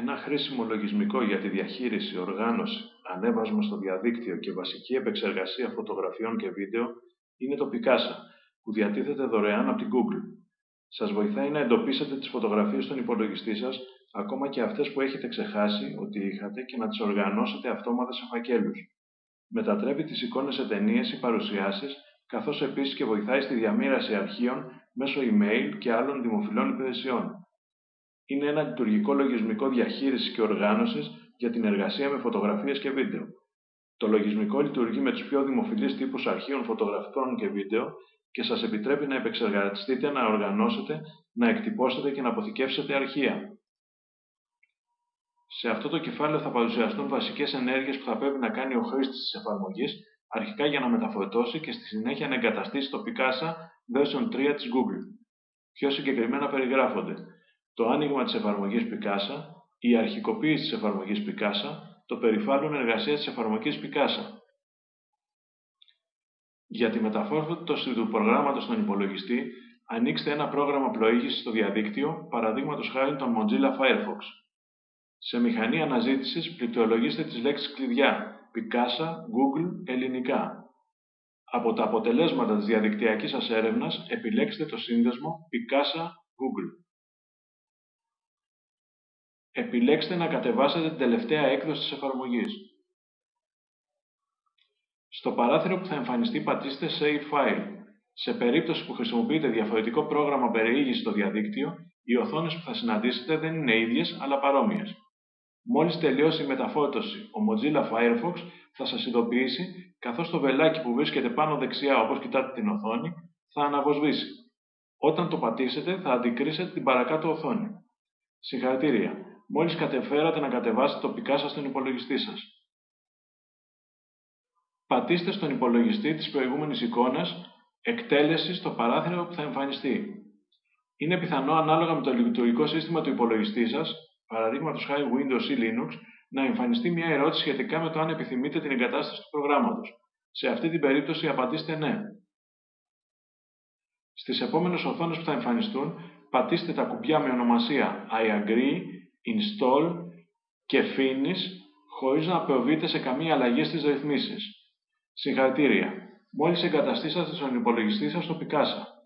Ένα χρήσιμο λογισμικό για τη διαχείριση, οργάνωση, ανέβασμα στο διαδίκτυο και βασική επεξεργασία φωτογραφιών και βίντεο είναι το Picasa, που διατίθεται δωρεάν από την Google. Σας βοηθάει να εντοπίσετε τις φωτογραφίες στον υπολογιστή σας, ακόμα και αυτές που έχετε ξεχάσει ότι είχατε και να τις οργανώσετε αυτόματα σε φακέλους. Μετατρέπει τις εικόνες σε ταινίες ή παρουσιάσεις, καθώς επίσης και βοηθάει στη διαμήραση αρχείων μέσω email και άλλων δημοφιλών υπηρεσιών. Είναι ένα λειτουργικό λογισμικό διαχείρισης και οργάνωσης για την εργασία με φωτογραφίες και βίντεο. Το λογισμικό λειτουργεί με τους πιο δημοφιλείς τύπους αρχείων φωτογραφικών και βίντεο και σας επιτρέπει να επεξεργαστείτε, να οργανώσετε, να εκτυπώσετε και να αποθηκεύσετε αρχεία. Σε αυτό το κεφάλαιο θα παρουσιαστούν βασικές ενέργειες που θα πρέπει να κάνει ο χρήστης της εφαρμογής, αρχικά για να μεταφορτώσει και στη συνέχεια να εγκαταστήσει το Picasa version 3 της Google. Πιο συγκεκριμένα περιγράφονται το άνοιγμα της εφαρμογής Picasa, η αρχικοποίηση της εφαρμογής Picasa, το περιβάλλον εργασίας της εφαρμογής Picasa. Για τη μεταφόρτωση του προγράμματος στον υπολογιστή, ανοίξτε ένα πρόγραμμα πλοήγησης στο διαδίκτυο, παραδείγματος χάρη τον Mozilla Firefox. Σε μηχανή αναζήτησης, πληκτρολογήστε τις λέξεις κλειδιά Picasa, Google, ελληνικά. Από τα αποτελέσματα της διαδικτυακής σας έρευνας, επιλέξτε το σύνδεσμο Picasa Google. Επιλέξτε να κατεβάσετε την τελευταία έκδοση της εφαρμογής. Στο παράθυρο που θα εμφανιστεί πατήστε Save File. Σε περίπτωση που χρησιμοποιείτε διαφορετικό πρόγραμμα περιήγησης στο διαδίκτυο, οι οθόνες που θα συναντήσετε δεν είναι ίδιες, αλλά παρόμοιες. Μόλις τελειώσει η μεταφόρτωση, ο Mozilla Firefox θα σας ειδοποιήσει, καθώς το βελάκι που βρίσκεται πάνω δεξιά όπως κοιτάτε την οθόνη, θα αναβοσβήσει. Όταν το πατήσετε, θα αντικρίσετε την παρακάτω οθόνη. Συγχαρητήρια! Μόλις κατεφέρατε να κατεβάσετε το Picasa στον υπολογιστή σας. Πατήστε στον υπολογιστή της προηγούμενης εικόνας εκτέλεσης στο παράθυρο που θα εμφανιστεί. Είναι πιθανό ανάλογα με το λειτουργικό σύστημα του υπολογιστή σας, παραδείγματος χάρη Windows ή Linux, να εμφανιστεί μια ερώτηση σχετικά με το αν επιθυμείτε την εγκατάσταση του προγράμματος. Σε αυτή την περίπτωση απαντήστε ναι. Στις επόμενες οθόνες που θα εμφανιστούν, πατήστε τα κουμπιά με ονομασία I agree, install και finish χωρίς να προβείτε σε καμία αλλαγή στις ρυθμίσεις. Συγχαρητήρια! Μόλις εγκαταστήσατε στον υπολογιστή σας το Picasa.